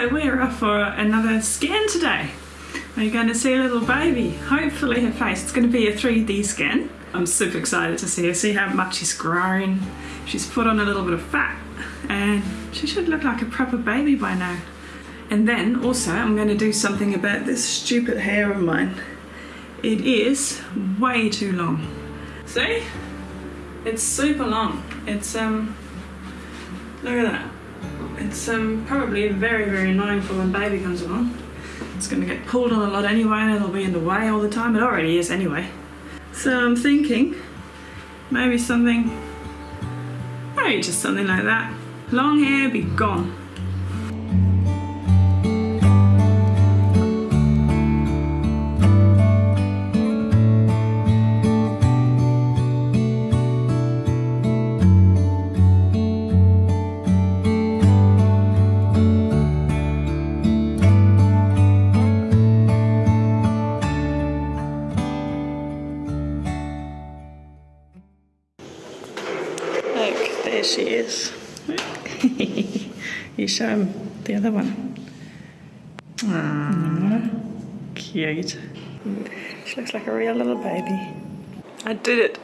So we're off for another scan today. We're going to see a little baby. Hopefully her face. It's going to be a 3D scan. I'm super excited to see her, see how much she's grown. She's put on a little bit of fat and she should look like a proper baby by now. And then also I'm going to do something about this stupid hair of mine. It is way too long. See? It's super long. It's um look at that. It's um probably very very annoying for when baby comes along. It's gonna get pulled on a lot anyway and it'll be in the way all the time. It already is anyway. So I'm thinking maybe something maybe just something like that. Long hair be gone. Look, there she is. you show him the other one. Aww, cute. She looks like a real little baby. I did it.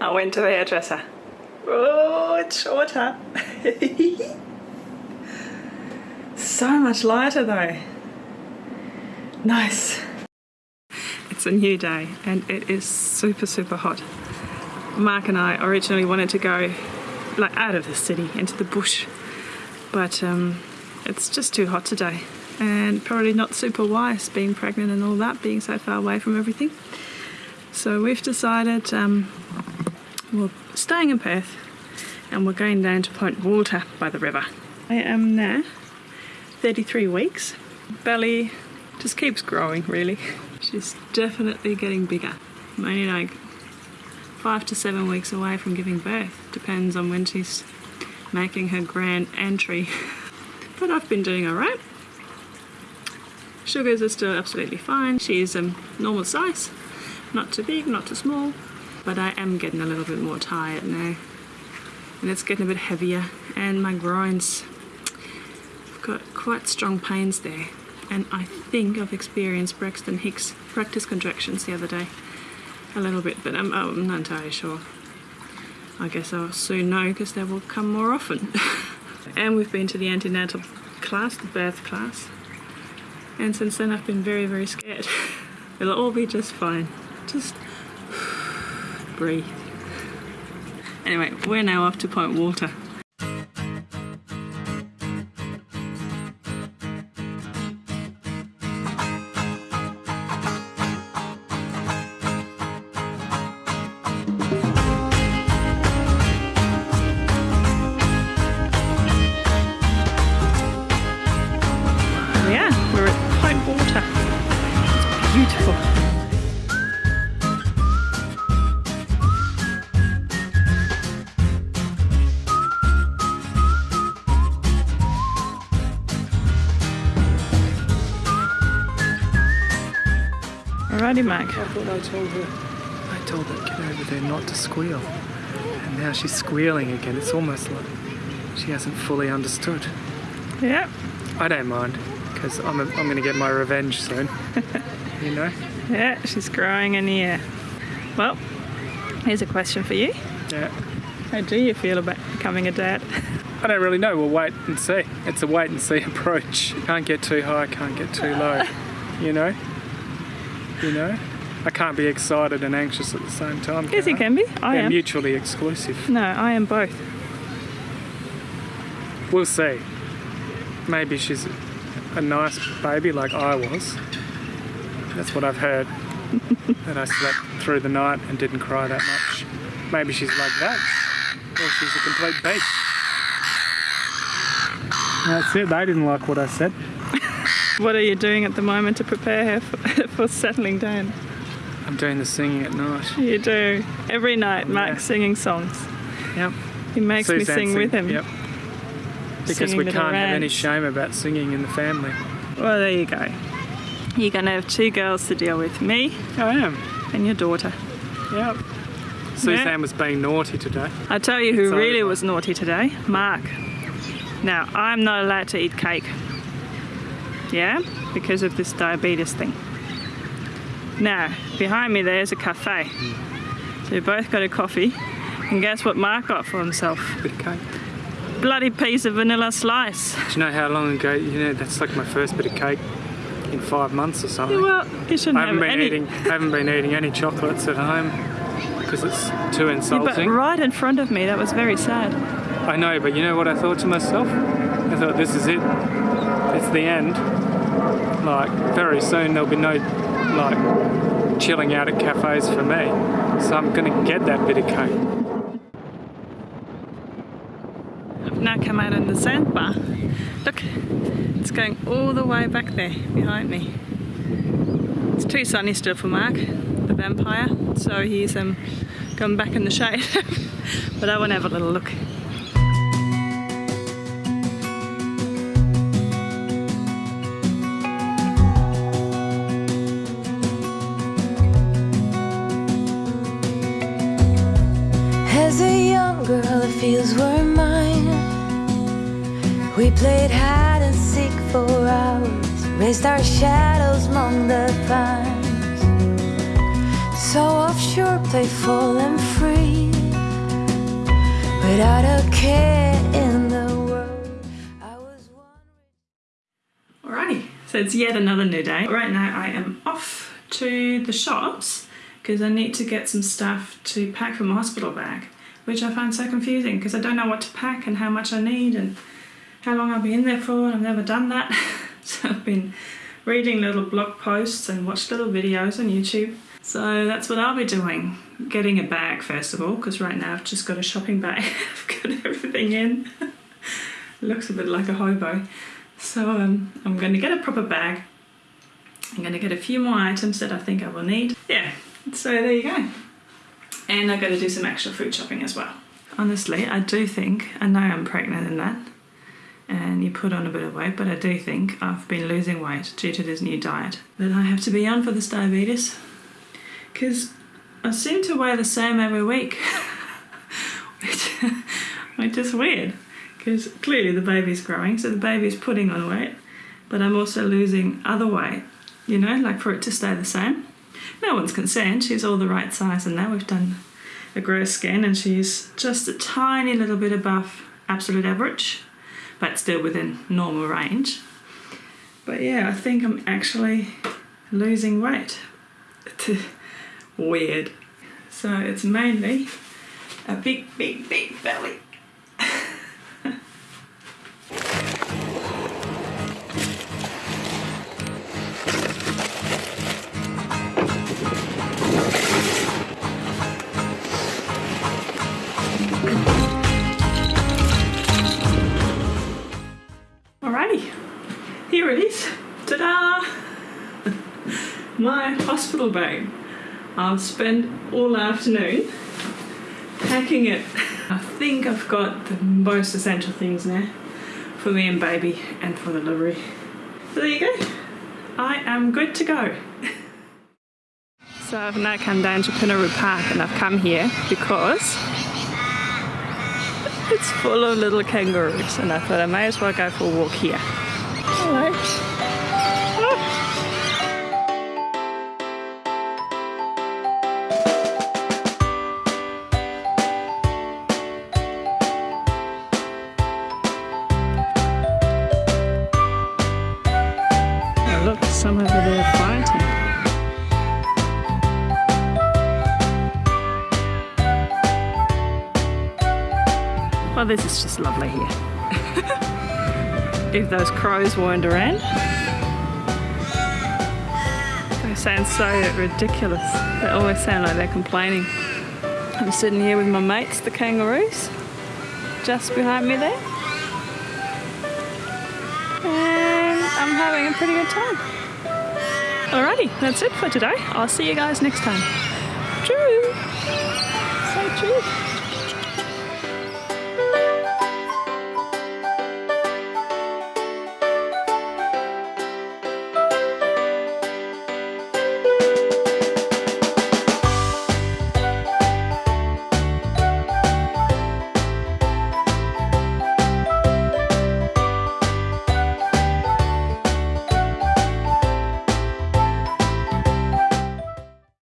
I went to the hairdresser. Oh, it's shorter. so much lighter though. Nice. It's a new day and it is super, super hot. Mark and I originally wanted to go like out of the city into the bush, but um, it's just too hot today and probably not super wise being pregnant and all that, being so far away from everything. So we've decided um, we're staying in Perth and we're going down to Point Walter by the river. I am now 33 weeks. Belly just keeps growing really. She's definitely getting bigger. I'm only like five to seven weeks away from giving birth. Depends on when she's making her grand entry. but I've been doing alright. Sugars are still absolutely fine. She's um, normal size. Not too big, not too small. But I am getting a little bit more tired now. And it's getting a bit heavier. And my groins, I've got quite strong pains there. And I think I've experienced Braxton Hicks practice contractions the other day a little bit, but I'm, I'm not entirely sure. I guess I'll soon know because they will come more often. and we've been to the antenatal class, the birth class. And since then I've been very, very scared. It'll all be just fine. Just breathe. Anyway, we're now off to Point Walter. Mac. I thought I told her. I told that kid over there not to squeal. And now she's squealing again. It's almost like she hasn't fully understood. Yeah, I don't mind, because I'm, a, I'm going to get my revenge soon. you know? yeah, she's growing in the air. Well, here's a question for you. Yeah. How do you feel about becoming a dad? I don't really know. We'll wait and see. It's a wait and see approach. Can't get too high, can't get too low. You know? You know? I can't be excited and anxious at the same time. Yes, you can be. I They're am. mutually exclusive. No, I am both. We'll see. Maybe she's a nice baby like I was. That's what I've heard. that I slept through the night and didn't cry that much. Maybe she's like that. Or she's a complete beast. That's it. They didn't like what I said. What are you doing at the moment to prepare her for, for settling down? I'm doing the singing at night. You do. Every night, Yeah. Mark's singing songs. Yep. He makes me sing sing- with him. Yep. Because Singing we can't have any shame about singing in the family. Well, there you go. You're going to have two girls to deal with me I am. and your daughter. Yep. Suzanne was being naughty today. I tell you who really was naughty today Mark. Now, I'm not allowed to eat cake. Yeah, because of this diabetes thing. Now, behind me there's a cafe. So we both got a coffee. And guess what Mark got for himself? Bit of cake. Bloody piece of vanilla slice. Do you know how long ago? You know that's like my first bit of cake in five months or something. Well, you shouldn't I have haven't been any. eating. I haven't been eating any chocolates at home because it's too Yeah, but right in front of me, that was very sad. I know, but you know what I thought to myself? I thought this is it. It's the end. Like very soon there'll be no like chilling out at cafes for me. So I'm gonna get that bit of cake. I've now come out in the sandbar. Look, it's going all the way back there behind me. It's too sunny still for Mark, the vampire, so he's um, gone back in the shade. but I want to have a little look. Played hide and seek for hours, raised our shadows among the pines. So offshore, playful and free, without a care in the world. I was one. Alrighty, so it's yet another new day. Right now I am off to the shops because I need to get some stuff to pack for my hospital bag, which I find so confusing because I don't know what to pack and how much I need and how long I'll be in there for, and I've never done that. so I've been reading little blog posts and watched little videos on YouTube. So that's what I'll be doing. Getting a bag first of all, because right now I've just got a shopping bag. I've got everything in. Looks a bit like a hobo. So um, I'm going to get a proper bag. I'm going to get a few more items that I think I will need. Yeah, so there you go. And I've got to do some extra food shopping as well. Honestly, I do think, I know I'm pregnant and that, and you put on a bit of weight, but I do think I've been losing weight due to this new diet that I have to be on for this diabetes. Because I seem to weigh the same every week, which, which is weird. Because clearly the baby's growing, so the baby's putting on weight, but I'm also losing other weight, you know, like for it to stay the same. No one's concerned, she's all the right size, and now we've done a growth scan, and she's just a tiny little bit above absolute average, but still within normal range. But yeah, I think I'm actually losing weight. Weird. So it's mainly a big, big, big belly. Here it is. Ta-da! My hospital bag. I've spent all afternoon packing it. I think I've got the most essential things now for me and baby and for delivery. So there you go. I am good to go. So I've now come down to Pinnaroo Park and I've come here because it's full of little kangaroos and I thought I may as well go for a walk here. Some over there fighting. Well, this is just lovely here. if those crows weren't around. They sound so ridiculous. They always sound like they're complaining. I'm sitting here with my mates, the kangaroos, just behind me there. And I'm having a pretty good time. Alrighty, that's it for today. I'll see you guys next time. Cheers! Say cheers.